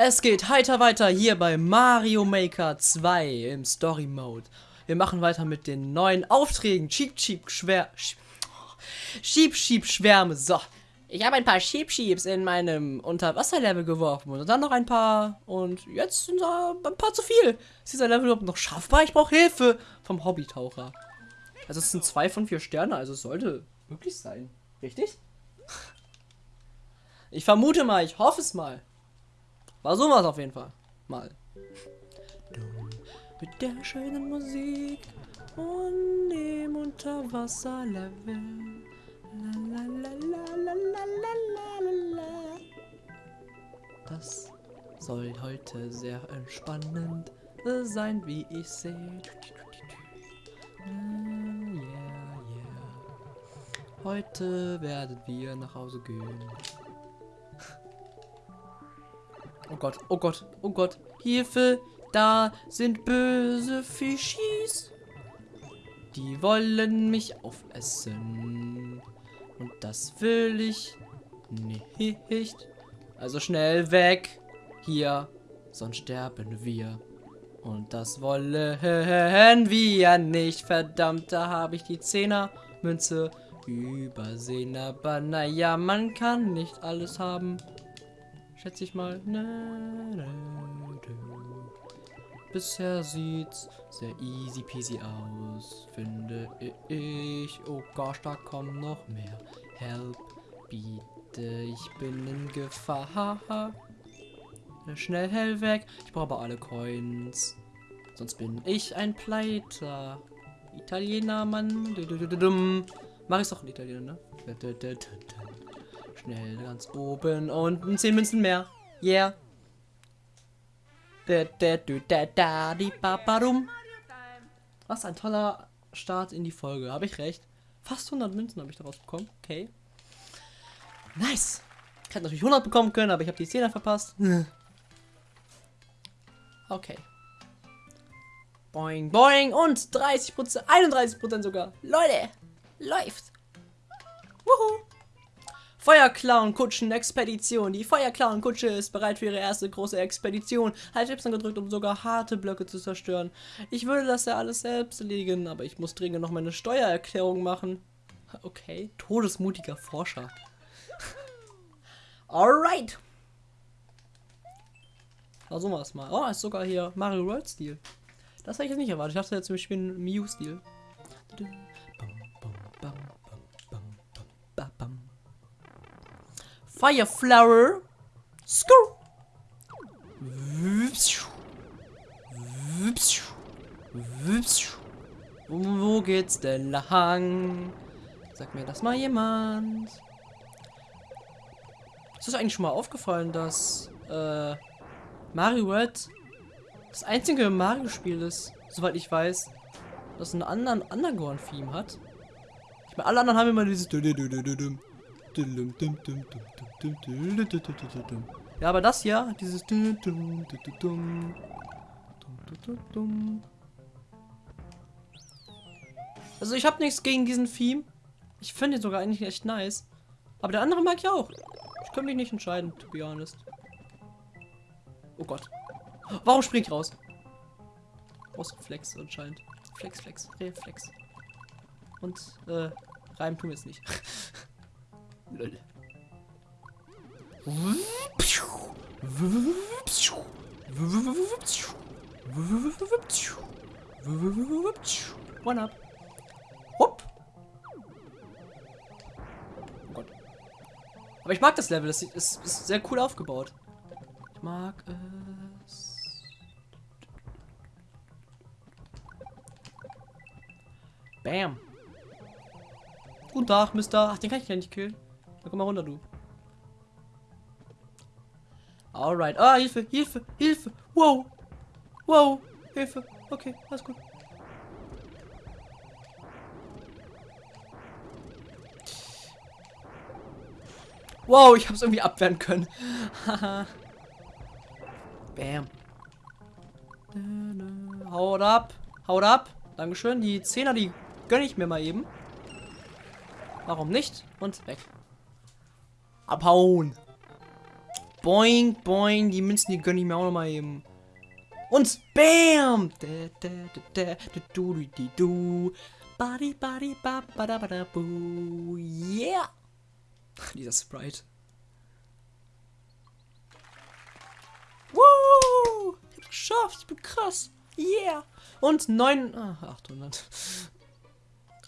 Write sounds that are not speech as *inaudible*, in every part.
Es geht heiter weiter hier bei Mario Maker 2 im Story Mode. Wir machen weiter mit den neuen Aufträgen. Cheap Cheap Schwer. Schieb Schieb Schwärme. So. Ich habe ein paar Sheep Sheeps in meinem Unterwasserlevel geworfen und dann noch ein paar. Und jetzt sind da ein paar zu viel. Ist dieser Level überhaupt noch schaffbar? Ich brauche Hilfe vom Hobbytaucher. Also es sind zwei von vier Sterne, also es sollte möglich sein. Richtig? Ich vermute mal, ich hoffe es mal. War sowas auf jeden Fall. Mal. Mit der schönen Musik und dem Unterwasserlevel. Das soll heute sehr entspannend sein, wie ich sehe. Yeah, yeah. Heute werden wir nach Hause gehen. Oh Gott, oh Gott, oh Gott. Hilfe, da sind böse Fischis. Die wollen mich aufessen. Und das will ich nicht. Also schnell weg. Hier, sonst sterben wir. Und das wollen wir nicht. Verdammt, da habe ich die Zehner-Münze übersehen. Aber naja, man kann nicht alles haben. Schätze ich mal. Bisher sieht's sehr easy peasy aus, finde ich. Oh Gott, da kommen noch mehr. Help, bitte, ich bin in Gefahr. Schnell hell weg. Ich brauche aber alle Coins. Sonst bin ich ein Pleiter. Italiener, Mann. Mach ich's doch in Italiener, ne? Schnell ganz oben unten 10 Münzen mehr. Yeah. Was ein toller Start in die Folge. Habe ich recht. Fast 100 Münzen habe ich daraus bekommen. Okay. Nice. Ich hätte natürlich 100 bekommen können, aber ich habe die 10er verpasst. *laughs* Okay. Boing, boing und 30%, 31% sogar. Leute, läuft. Feuerclown-Kutschen-Expedition. Die Feuerclown-Kutsche ist bereit für ihre erste große Expedition. Halt Y gedrückt, um sogar harte Blöcke zu zerstören. Ich würde das ja alles selbst legen, aber ich muss dringend noch meine Steuererklärung machen. Okay, todesmutiger Forscher. *laughs* Alright. Versuchen wir es mal. Oh, ist sogar hier Mario World Stil. Das hätte ich jetzt nicht erwartet. Ich dachte jetzt, wir spielen Mew Stil. Fire Flower. Skur. Wo geht's denn lang? Sag mir das mal jemand. Ist das eigentlich schon mal aufgefallen, dass äh, Mario World das einzige Mario-Spiel ist, soweit ich weiß, das einen anderen Underground-Theme hat? Ich meine, alle anderen haben immer dieses ja, aber das hier, dieses Also ich habe nichts gegen diesen Theme. Ich finde ihn sogar eigentlich echt nice. Aber der andere mag ich auch. Ich kann mich nicht entscheiden, to be honest. Oh Gott. Warum spring ich raus? Flex anscheinend. Flex, Flex, Reflex. Und, äh, Reim tun wir es nicht. *laughs* Lol. One up. Hopp. Oh Gott. Aber ich mag das Level. Es ist, ist sehr cool aufgebaut. Ich mag es. Bam. Guten Tag, Mister. Ach, den kann ich ja nicht killen. Na, komm mal runter, du. Alright. Ah, Hilfe, Hilfe, Hilfe. Wow. Wow. Hilfe. Okay, alles gut. Wow, ich hab's irgendwie abwehren können. *laughs* Bam. Haut ab. Haut ab. Dankeschön. Die Zehner, die gönne ich mir mal eben. Warum nicht? Und weg. Abhauen. Boing, boing. Die Münzen, die gönne ich mir auch noch mal eben. Und BAM! Body, body, ba. Yeah! Dieser Sprite. Woo! Ich geschafft, ich bin krass. Yeah! Und 9, ah, 800.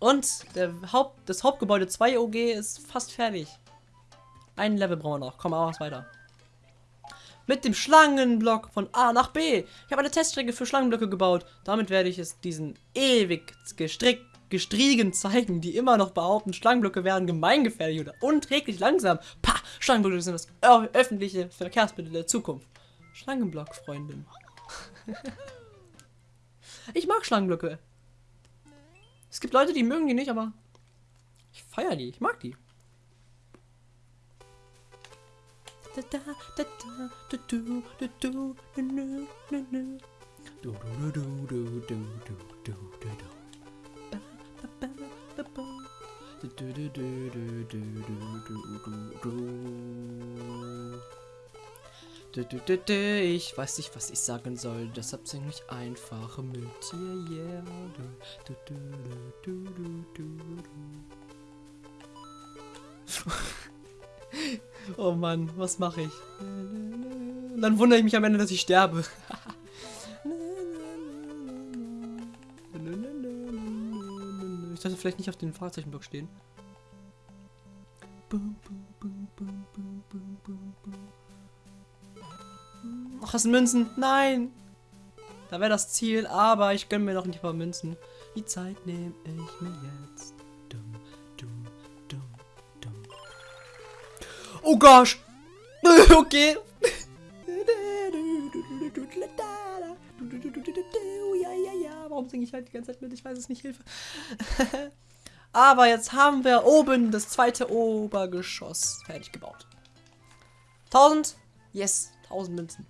Und der Haupt, das Hauptgebäude 2 OG ist fast fertig. Ein Level brauchen wir noch. Komm, aber was weiter. Mit dem Schlangenblock von A nach B. Ich habe eine Teststrecke für Schlangenblöcke gebaut. Damit werde ich es diesen ewig gestrickt Gestriegen zeigen, die immer noch behaupten, Schlangenblöcke wären gemeingefährlich oder unträglich langsam. Pah, Schlangenblöcke sind das öffentliche Verkehrsmittel der Zukunft. Schlangenblock, Freundin. *laughs* ich mag Schlangenblöcke. Es gibt Leute, die mögen die nicht, aber ich feiere die. Ich mag die. Ich weiß nicht, was ich sagen soll, deshalb singe ich einfach mit dir, yeah. Oh Mann, was mache ich? dann wundere ich mich am Ende, dass ich sterbe. Ich sollte vielleicht nicht auf den Fahrzeichenblock stehen. Ach, das sind Münzen. Nein! Da wäre das Ziel, aber ich gönne mir noch ein paar Münzen. Die Zeit nehme ich mir jetzt. Dumm, Oh gosh! *laughs* okay. Warum singe ich halt die ganze Zeit mit? Ich weiß es nicht, Hilfe. *laughs* Aber jetzt haben wir oben das zweite Obergeschoss fertig gebaut. 1000? Yes, 1000 Münzen.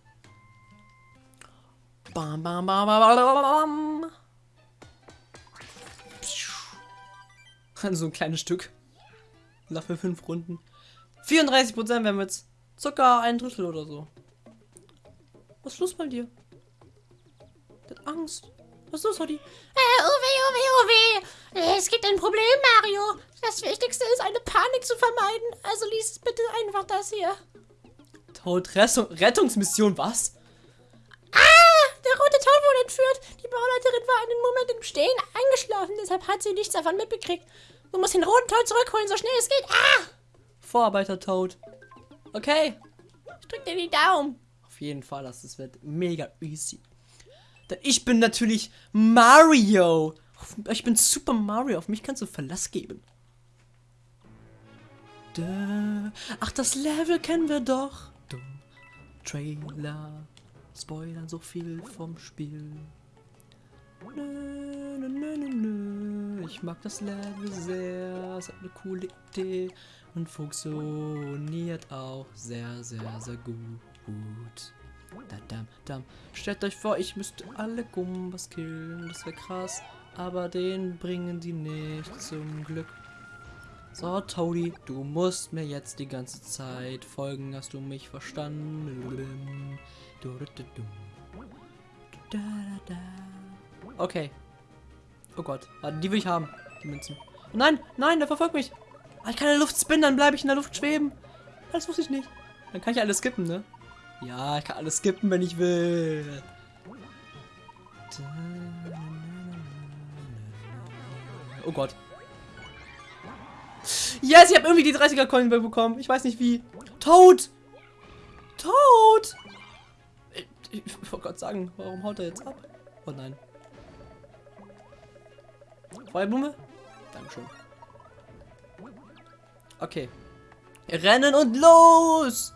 Bam, bam, bam, bam, bam. *laughs* So ein kleines Stück. Dafür fünf Runden. 34 Prozent, wir jetzt circa ein Drittel oder so. Was ist los bei dir? Der hat Angst. Was ist los, Hottie? Äh, Uwe, Uwe, Uwe. Es gibt ein Problem, Mario. Das Wichtigste ist, eine Panik zu vermeiden. Also lies bitte einfach das hier. Tod Rettungsmission, was? Ah, der rote Tod wurde entführt. Die Bauleiterin war einen Moment im Stehen eingeschlafen. Deshalb hat sie nichts davon mitbekriegt. Du musst den roten Tod zurückholen, so schnell es geht. Ah! Vorarbeiter Toad. Okay. Ich drück dir die Daumen. Auf jeden Fall, das wird mega easy. Denn ich bin natürlich Mario. Ich bin Super Mario. Auf mich kannst du Verlass geben. Ach, das Level kennen wir doch. Trailer. Spoilern so viel vom Spiel. Nö, nö, nö, nö, Ich mag das Level sehr. Es hat eine coole Idee und funktioniert auch sehr, sehr, sehr gut. Dadam, dam. Stellt euch vor, ich müsste alle Gumbas killen. Das wäre krass. Aber den bringen die nicht zum Glück. So, Toady, du musst mir jetzt die ganze Zeit folgen. Hast du mich verstanden? Okay. Oh Gott. Ah, die will ich haben. Die Münzen. Nein, nein, der verfolgt mich. Ah, ich kann in der Luft spinnen, dann bleibe ich in der Luft schweben. Das wusste ich nicht. Dann kann ich alles skippen, ne? Ja, ich kann alles skippen, wenn ich will. Oh Gott. Yes, ich habe irgendwie die 30er Coin bekommen. Ich weiß nicht wie. Toad! Toad! Ich, ich wollte gerade sagen, warum haut er jetzt ab? Oh nein. Feuerblume? Dankeschön. Okay. Rennen und los!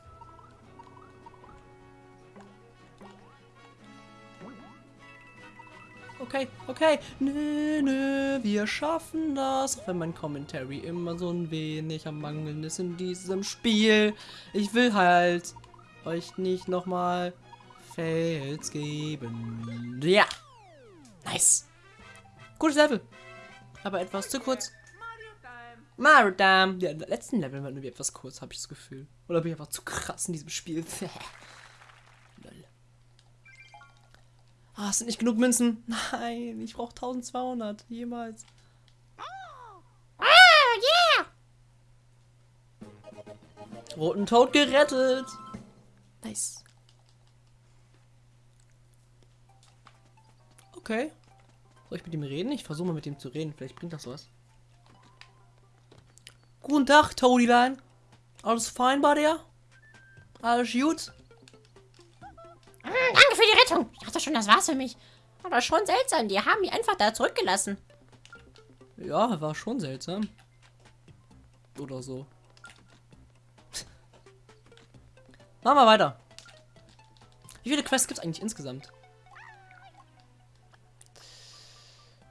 okay, okay. Nö, nö, wir schaffen das. Auch wenn mein Commentary immer so ein wenig am Mangeln ist in diesem Spiel. Ich will halt euch nicht nochmal Fails geben. Ja. Nice. Gutes Level. Aber etwas zu kurz. Mario Time. Ja, im letzten Level war nur etwas kurz, habe ich das Gefühl. Oder bin ich einfach zu krass in diesem Spiel? *laughs* Lol. Ah, es sind nicht genug Münzen. *laughs* Nein, ich brauche 1200. Jemals. Ah, yeah! Roten Tod gerettet. Nice. Okay. Soll ich mit ihm reden? Ich versuche mal mit ihm zu reden. Vielleicht bringt das was. Guten Tag, Toadieline. Alles fein bei dir? Alles gut? Mm, danke für die Rettung. Ich dachte schon, das war's für mich. Aber schon seltsam. Die haben mich einfach da zurückgelassen. Ja, war schon seltsam. Oder so. *laughs* Machen wir weiter. Wie viele Quests gibt es eigentlich insgesamt?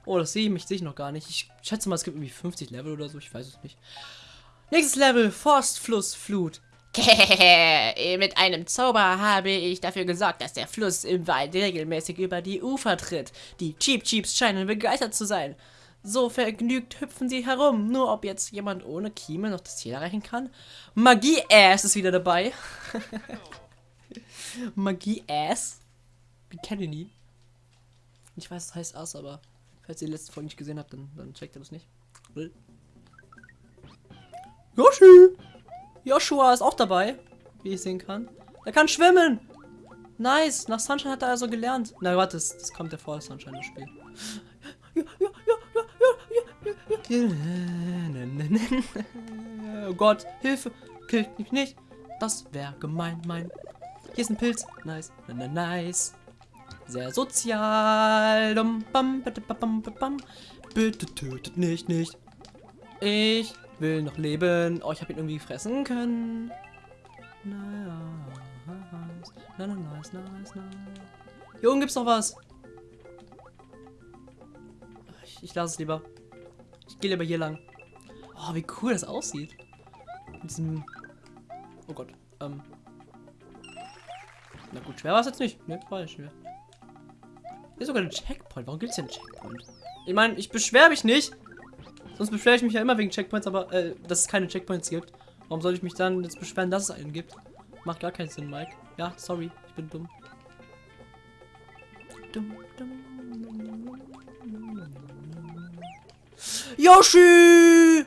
Oh, das sehe ich mich sehe ich noch gar nicht. Ich schätze mal, es gibt irgendwie 50 Level oder so. Ich weiß es nicht. Nächstes Level: Forstfluss, Flut. Mit einem Zauber habe ich dafür gesorgt, dass der Fluss im Wald regelmäßig über die Ufer tritt. Die Cheap Cheeps scheinen begeistert zu sein. So vergnügt hüpfen sie herum. Nur ob jetzt jemand ohne Kiemel noch das Ziel erreichen kann? Magie-Ass ist wieder dabei. *laughs* Magie-Ass? Wir kennen ihn. Ich weiß, es heißt Ass, aber falls ihr die letzte Folge nicht gesehen habt, dann, dann checkt ihr das nicht. Yoshi! Joshua ist auch dabei, wie ich sehen kann. Er kann schwimmen! Nice! Nach Sunshine hat er also gelernt. Na warte, das, das kommt ja vor, Sunshine das Spiel. Oh Gott, Hilfe! Killt mich nicht! Das wäre gemein, mein. Hier ist ein Pilz. Nice. Na, na, nice. Sehr sozial. Bitte, tötet nicht, nicht. Ich will noch leben. Oh, ich habe ihn irgendwie fressen können. Naja. Nice. Na, na, nice, nice, nice. Hier oben gibt's noch was. Ich, ich lasse es lieber. Ich gehe lieber hier lang. Oh, wie cool das aussieht. Mit diesem... Oh Gott. Ähm. Na gut, schwer war es jetzt nicht. Ne, war ja schwer. Hier ist sogar ein Checkpoint. Warum gibt es denn einen Checkpoint? Ich meine, ich beschwere mich nicht. Sonst beschwere ich mich ja immer wegen Checkpoints, aber äh, dass es keine Checkpoints gibt. Warum soll ich mich dann jetzt beschweren, dass es einen gibt? Macht gar keinen Sinn, Mike. Ja, sorry, ich bin dumm. Dumm, dumm. Yoshi!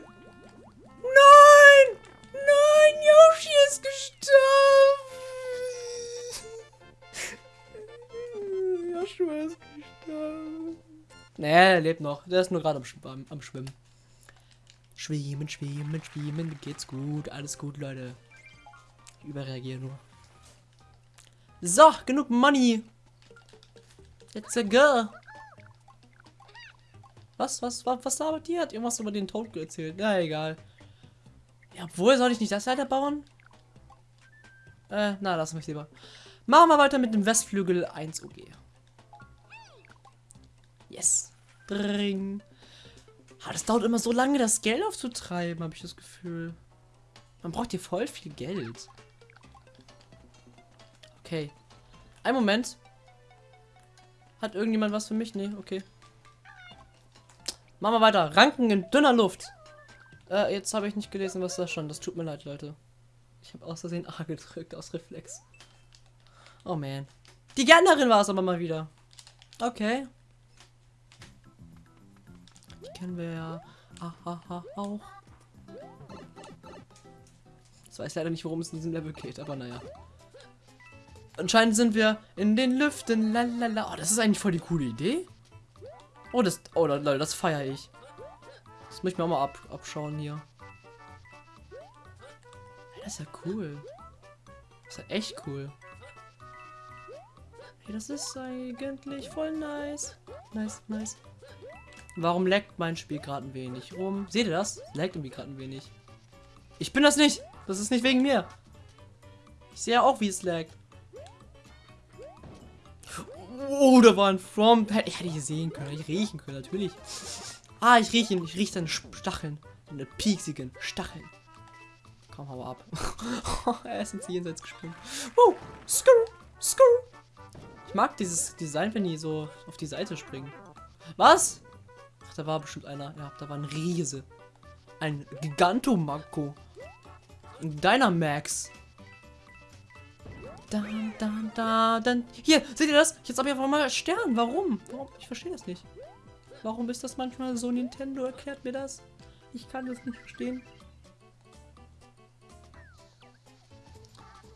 Nein! Nein, Yoshi ist gestorben! *laughs* Joshua ist gestorben. Nee, er lebt noch. Der ist nur gerade am, am, am Schwimmen. Schwimmen, schwimmen, schwimmen. Geht's gut. Alles gut, Leute. Ich überreagiere nur. So, genug Money. Let's go. Was, was, was, was labert die? Hat irgendwas über den Tod erzählt. Na, egal. Ja, obwohl, soll ich nicht das weiterbauen? Äh, na, lass mich lieber. Machen wir weiter mit dem Westflügel 1 UG. Yes. Dring. Ah, das dauert immer so lange, das Geld aufzutreiben, habe ich das Gefühl. Man braucht hier voll viel Geld. Okay. Ein Moment. Hat irgendjemand was für mich? Nee, okay. Machen wir weiter. Ranken in dünner Luft. Äh, jetzt habe ich nicht gelesen, was das schon. Das tut mir leid, Leute. Ich habe aus Versehen A *laughs* gedrückt, aus Reflex. Oh man. Die Gärtnerin war es aber mal wieder. Okay. Kennen wir ja auch. Ich weiß leider nicht, worum es in diesem Level geht, aber naja. Anscheinend sind wir in den Lüften. Lalala. Oh, das ist eigentlich voll die coole Idee. Oh, das, oh, Leute, das feiere ich. Das muss ich mir auch mal ab, abschauen hier. Das ist ja cool. Das ist ja echt cool. Hey, das ist eigentlich voll nice. Nice, nice. Warum leckt mein Spiel gerade ein wenig rum? Seht ihr das? Leckt irgendwie gerade ein wenig. Ich bin das nicht. Das ist nicht wegen mir. Ich sehe ja auch, wie es laggt. Oh, da war ein From. Ich hätte ich sehen können, ich riechen können, natürlich. Ah, ich rieche ihn. Ich rieche seine Stacheln. Seine pieksigen Stacheln. Komm, hau ab. *laughs* er ist ins Jenseits gesprungen. Oh, skur, skur. Ich mag dieses Design, wenn die so auf die Seite springen. Was? Da war bestimmt einer. Ja, da war ein Riese. Ein Gigantomanko. Dynamax. Dann, dann, dann, dann. Hier, seht ihr das? Jetzt habe ich einfach mal Stern. Warum? Warum? Ich verstehe das nicht. Warum ist das manchmal so? Nintendo erklärt mir das. Ich kann das nicht verstehen.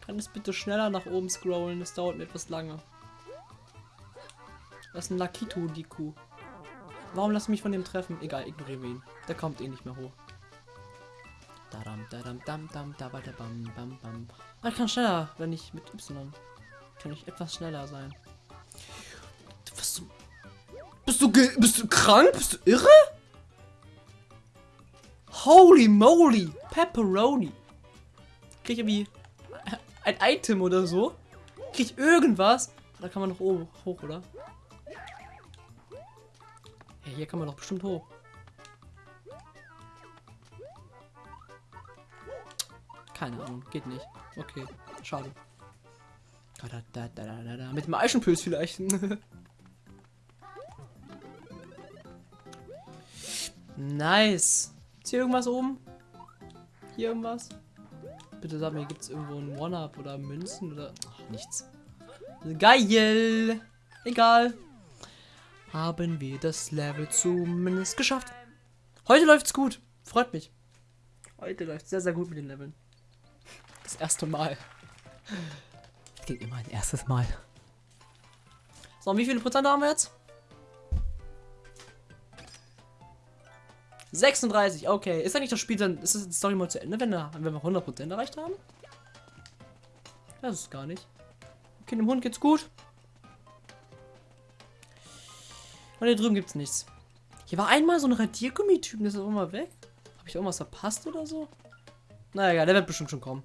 Kann es bitte schneller nach oben scrollen? Das dauert mir etwas lange. Das ist ein Lakito, die Kuh. Warum lass mich von dem treffen? Egal, ignorieren wir ihn. Der kommt eh nicht mehr hoch. Dadam, dadam, dam, dam, da, da, bam, bam. Ah, ich kann schneller, wenn ich mit Y. Kann ich etwas schneller sein. Was du. Bist du, bist du krank? Bist du irre? Holy moly! Pepperoni! Krieg ich irgendwie ein Item oder so? Krieg ich irgendwas? Da kann man noch oben hoch, oder? Hier kann man doch bestimmt hoch. Keine Ahnung, geht nicht. Okay, schade. Mit dem Eichenpilz vielleicht. *laughs* nice. Ist hier irgendwas oben? Hier irgendwas? Bitte sag mir, gibt es irgendwo ein One-Up oder Münzen oder... Ach, nichts. Geil. Egal. Haben wir das Level zumindest geschafft. Heute läuft's gut. Freut mich. Heute läuft sehr, sehr gut mit den Leveln. Das erste Mal. Das geht immer ein erstes Mal. So, und wie viele Prozent haben wir jetzt? 36, okay. Ist eigentlich das Spiel dann, ist das Story mal zu Ende, wenn, wenn wir 100% erreicht haben? Das ist gar nicht. Okay, dem Hund geht's gut. Und hier drüben gibt's nichts. Hier war einmal so ein Radiergummi-Typen, der ist auch mal weg. Habe ich irgendwas verpasst oder so? Naja, egal, der wird bestimmt schon kommen.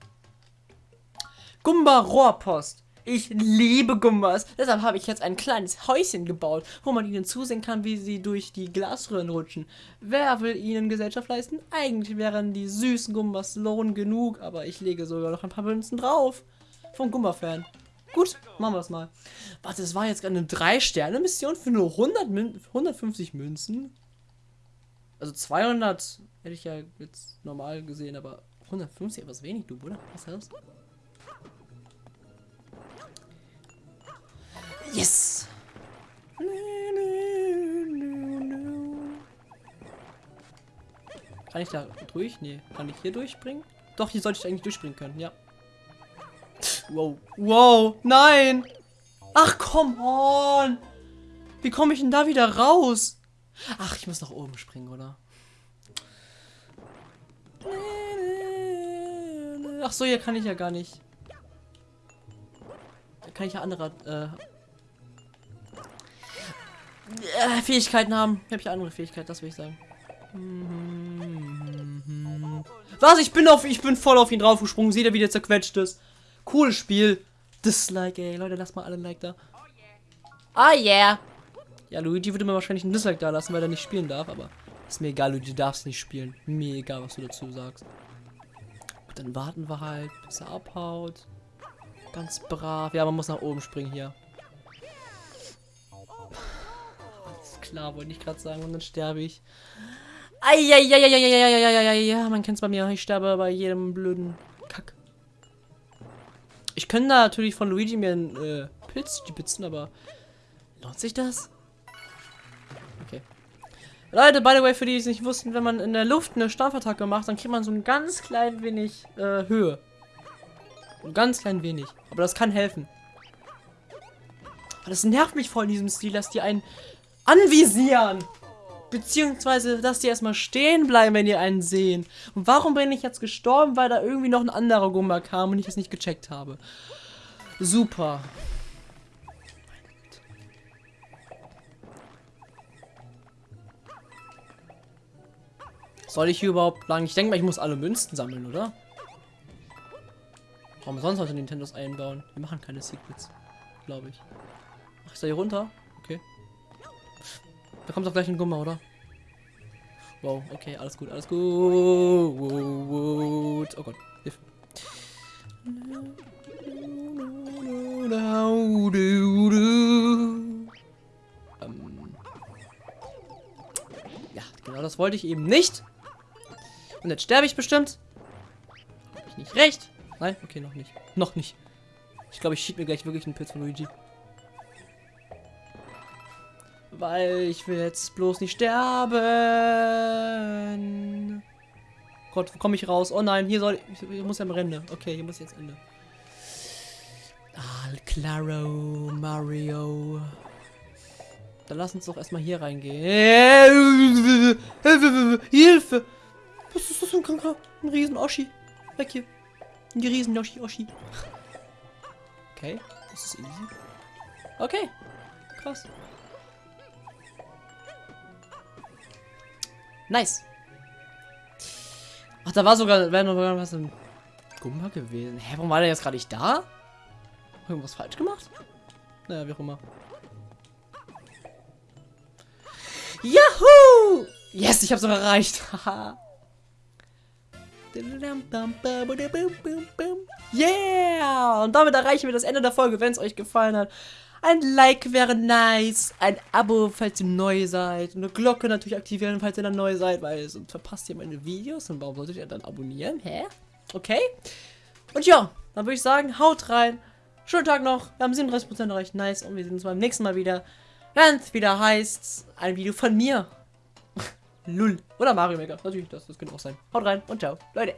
Gumba Rohrpost. Ich liebe Gumbas. Deshalb habe ich jetzt ein kleines Häuschen gebaut, wo man ihnen zusehen kann, wie sie durch die Glasröhren rutschen. Wer will ihnen Gesellschaft leisten? Eigentlich wären die süßen Gumbas Lohn genug, aber ich lege sogar noch ein paar Münzen drauf. Vom Gumba-Fan. Gut, machen wir das mal. Warte, das war jetzt eine 3-Sterne-Mission für nur 100 Mün 150 Münzen? Also 200 hätte ich ja jetzt normal gesehen, aber 150 etwas wenig, du, Bruder. Was ist das? Yes! Kann ich da durch? Nee. Kann ich hier durchspringen? Doch, hier sollte ich eigentlich durchspringen können, ja. Wow. Wow. Nein! Ach, come on! Wie komme ich denn da wieder raus? Ach, ich muss nach oben springen, oder? Ach so, hier kann ich ja gar nicht. Da kann ich ja andere äh, äh, Fähigkeiten haben. Habe ich andere Fähigkeiten, das will ich sagen. Was? Ich bin auf, ich bin voll auf ihn draufgesprungen. Seht ihr, wie der zerquetscht ist? Cooles Spiel. Dislike, ey. Leute, lasst mal alle ein Like da. Oh yeah. Ja, Luigi würde mir wahrscheinlich ein Dislike da lassen, weil er nicht spielen darf, aber ist mir egal, Luigi, du darfst nicht spielen. Mir egal, was du dazu sagst. Gut, dann warten wir halt, bis er abhaut. Ganz brav. Ja, man muss nach oben springen hier. klar, wollte ich gerade sagen. Und dann sterbe ich. Ja, man kennt es bei mir. Ich sterbe bei jedem blöden. Ich könnte da natürlich von Luigi mir einen äh, Pilz stibitzen, aber lohnt sich das? Okay. Leute, by the way, für die, die es nicht wussten, wenn man in der Luft eine Stampfattacke macht, dann kriegt man so ein ganz klein wenig äh, Höhe. Ein ganz klein wenig. Aber das kann helfen. Aber das nervt mich voll in diesem Stil, dass die einen anvisieren. Beziehungsweise, dass die erstmal stehen bleiben, wenn die einen sehen. Und warum bin ich jetzt gestorben? Weil da irgendwie noch ein anderer Gumba kam und ich es nicht gecheckt habe. Super. Soll ich hier überhaupt lang? Ich denke mal, ich muss alle Münzen sammeln, oder? Warum sonst sollte Nintendos einbauen? Wir machen keine Secrets, glaube ich. Ach, ist da hier runter? Da doch gleich ein Gummer, oder? Wow, okay, alles gut, alles gut. Oh Gott, Hilfe. Ähm. Ja, genau das wollte ich eben nicht. Und jetzt sterbe ich bestimmt. Ich nicht. Recht! Nein? Okay, noch nicht. Noch nicht. Ich glaube, ich schieb mir gleich wirklich einen Pilz von Luigi. Weil ich will jetzt bloß nicht sterben. Gott, wo komme ich raus? Oh nein, hier soll ich, ich muss ja am Ende. Okay, hier muss ich jetzt Ende. Ah, Claro, Mario. Dann lass uns doch erstmal hier reingehen. Hilfe! Was ist das für ein kranker? Ein riesen Oschi. Weg hier. Die riesen Yoshi Oschi. Okay, das ist easy. Okay, krass. Nice. Ach, da war sogar, wäre noch was im Gumba gewesen. Hä, warum war der jetzt gerade nicht da? Irgendwas falsch gemacht? Naja, wie auch immer. Yahoo! Yes, ich hab's noch erreicht. *laughs* Yeah! Und damit erreichen wir das Ende der Folge, wenn es euch gefallen hat. Ein Like wäre nice, ein Abo, falls ihr neu seid. Eine Glocke natürlich aktivieren, falls ihr dann neu seid, weil sonst verpasst ihr meine Videos. Und warum solltet ihr dann abonnieren? Hä? Okay. Und ja, dann würde ich sagen, haut rein. Schönen Tag noch. Wir haben 37% erreicht. Nice. Und wir sehen uns beim nächsten Mal wieder. Wenn es wieder heißt, ein Video von mir. *laughs* Lull. Oder Mario Maker. Natürlich, das, das könnte auch sein. Haut rein und ciao. Leute.